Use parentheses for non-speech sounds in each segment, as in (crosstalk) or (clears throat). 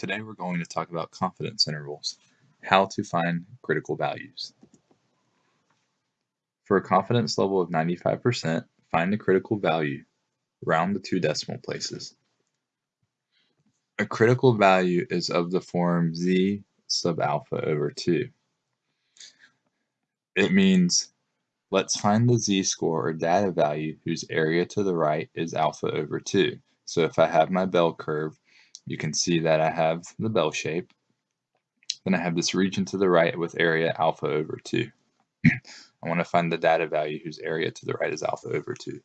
Today we're going to talk about confidence intervals, how to find critical values. For a confidence level of 95%, find the critical value, round the two decimal places. A critical value is of the form z sub alpha over 2. It means let's find the z-score or data value whose area to the right is alpha over 2. So if I have my bell curve, you can see that I have the bell shape. Then I have this region to the right with area alpha over 2. I want to find the data value whose area to the right is alpha over 2.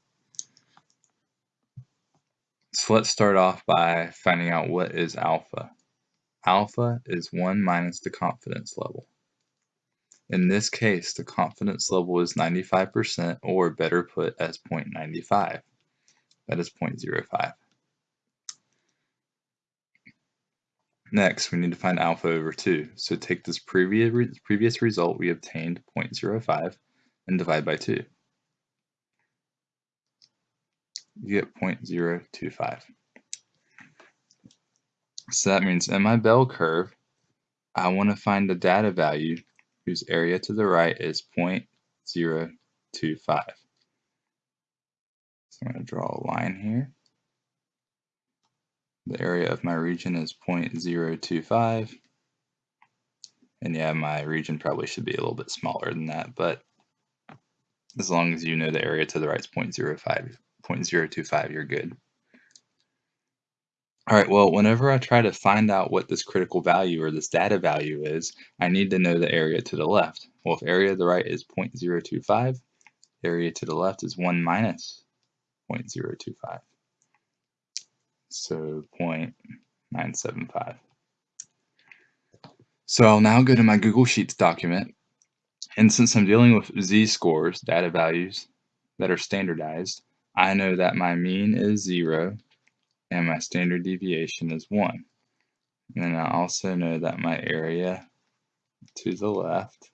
So let's start off by finding out what is alpha. Alpha is 1 minus the confidence level. In this case, the confidence level is 95%, or better put as 0.95. That is 0.05. Next, we need to find alpha over 2. So take this previous, previous result we obtained 0.05 and divide by 2. You get 0.025. So that means in my bell curve, I want to find the data value whose area to the right is 0.025. So I'm going to draw a line here. The area of my region is 0.025. And yeah, my region probably should be a little bit smaller than that, but as long as you know the area to the right is 0.05, 0.025, you're good. All right, well, whenever I try to find out what this critical value or this data value is, I need to know the area to the left. Well, if area to the right is 0.025, area to the left is 1 minus 0.025 so 0.975. So I'll now go to my Google Sheets document, and since I'm dealing with z-scores, data values that are standardized, I know that my mean is 0 and my standard deviation is 1. And I also know that my area to the left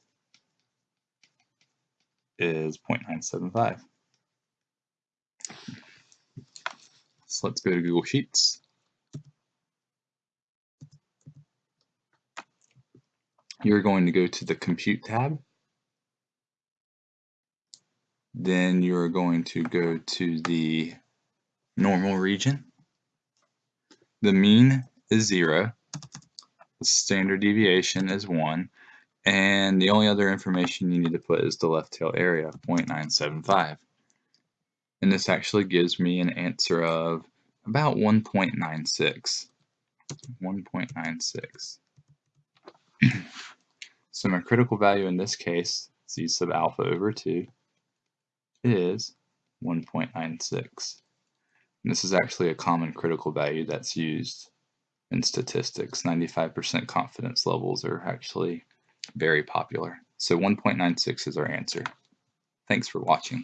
is 0.975. Let's go to Google Sheets. You're going to go to the Compute tab. Then you're going to go to the normal region. The mean is 0. The standard deviation is 1. And the only other information you need to put is the left tail area, 0.975 and this actually gives me an answer of about 1.96. 1.96. (clears throat) so my critical value in this case, z sub alpha over 2, is 1.96. This is actually a common critical value that's used in statistics. 95% confidence levels are actually very popular. So 1.96 is our answer. Thanks for watching.